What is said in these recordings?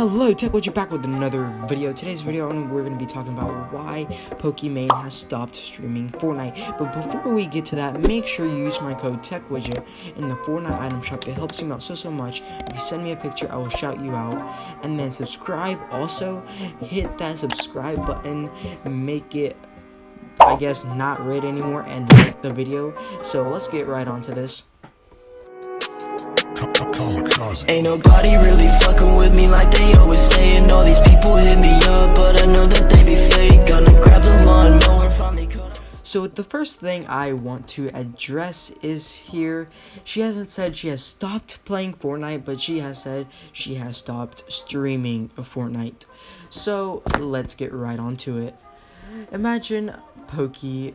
Hello, Tech you back with another video. Today's video, we're going to be talking about why Pokimane has stopped streaming Fortnite. But before we get to that, make sure you use my code TechWidget in the Fortnite item shop. It helps me out so, so much. If you send me a picture, I will shout you out. And then subscribe. Also, hit that subscribe button. Make it I guess not red anymore and like the video. So let's get right onto this. Ain't nobody really fucking with me like they always saying. All these people hit me up, but I know that they be fake. Gonna grab the lawnmower, finally cut So the first thing I want to address is here She hasn't said she has stopped playing Fortnite, but she has said she has stopped streaming Fortnite. So let's get right onto it. Imagine Pokey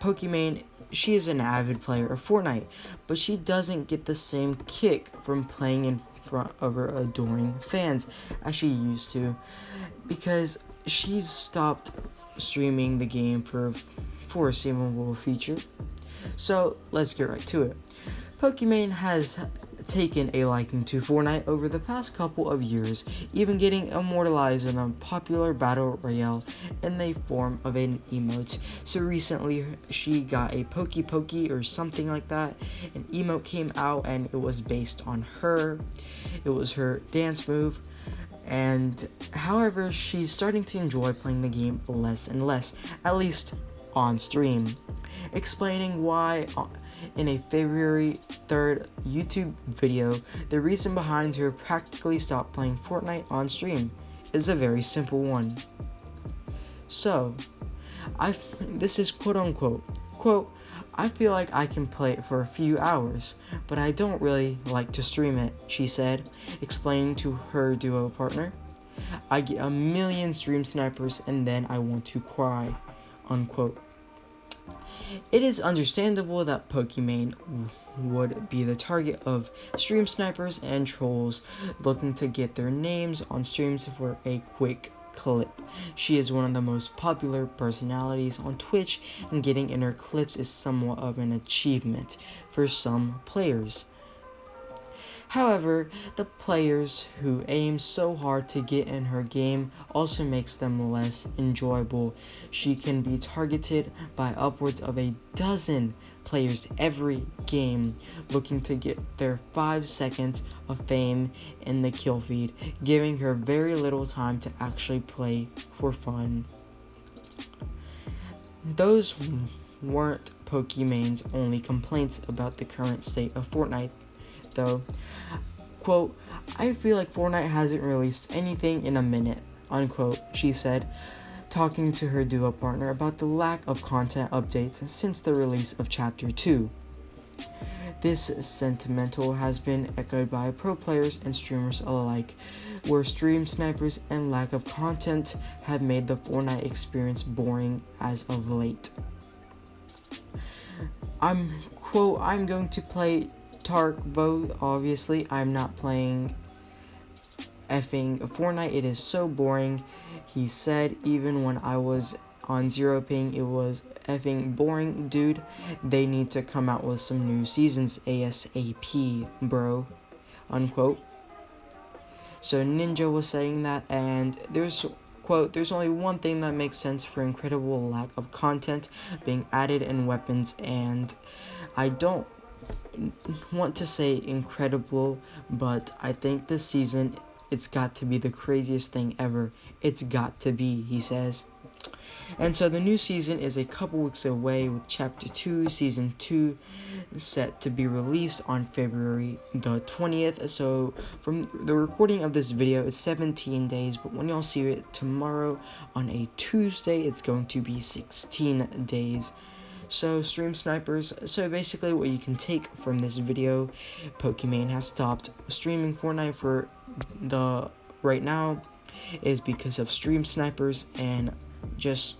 Pokimane she is an avid player of Fortnite, but she doesn't get the same kick from playing in front of her adoring fans as she used to because she's stopped streaming the game for foreseeable future. So let's get right to it. Pokimane has taken a liking to Fortnite over the past couple of years, even getting immortalized in a popular battle royale in the form of an emote. So recently, she got a Pokey Pokey or something like that. An emote came out and it was based on her. It was her dance move. And however, she's starting to enjoy playing the game less and less, at least on stream. Explaining why uh, in a February 3rd YouTube video, the reason behind her practically stop playing Fortnite on stream is a very simple one. So, I this is quote unquote, quote, I feel like I can play it for a few hours, but I don't really like to stream it, she said, explaining to her duo partner. I get a million stream snipers and then I want to cry, unquote. It is understandable that Pokimane would be the target of stream snipers and trolls looking to get their names on streams for a quick clip. She is one of the most popular personalities on Twitch and getting in her clips is somewhat of an achievement for some players. However, the players who aim so hard to get in her game also makes them less enjoyable. She can be targeted by upwards of a dozen players every game looking to get their 5 seconds of fame in the kill feed, giving her very little time to actually play for fun. Those weren't Pokimane's only complaints about the current state of Fortnite though. Quote, I feel like Fortnite hasn't released anything in a minute, unquote, she said, talking to her duo partner about the lack of content updates since the release of Chapter 2. This sentimental has been echoed by pro players and streamers alike, where stream snipers and lack of content have made the Fortnite experience boring as of late. I'm, quote, I'm going to play Tarkov, obviously, I'm not playing effing Fortnite. It is so boring. He said even when I was on zero ping, it was effing boring, dude. They need to come out with some new seasons ASAP, bro. Unquote. So Ninja was saying that, and there's quote, there's only one thing that makes sense for incredible lack of content being added in weapons, and I don't want to say incredible, but I think this season it's got to be the craziest thing ever. It's got to be, he says. And so the new season is a couple weeks away with Chapter 2, Season 2 set to be released on February the 20th. So from the recording of this video is 17 days, but when y'all see it tomorrow on a Tuesday, it's going to be 16 days. So, stream snipers, so basically what you can take from this video, Pokimane has stopped streaming Fortnite for the right now is because of stream snipers and just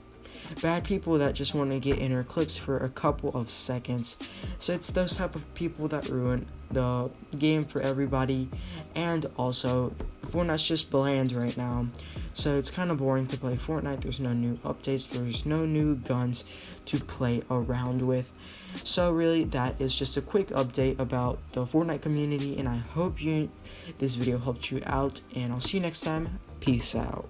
bad people that just want to get in her clips for a couple of seconds. So it's those type of people that ruin the game for everybody, and also Fortnite's just bland right now. So it's kind of boring to play Fortnite. There's no new updates. There's no new guns to play around with. So really, that is just a quick update about the Fortnite community, and I hope you this video helped you out. And I'll see you next time. Peace out.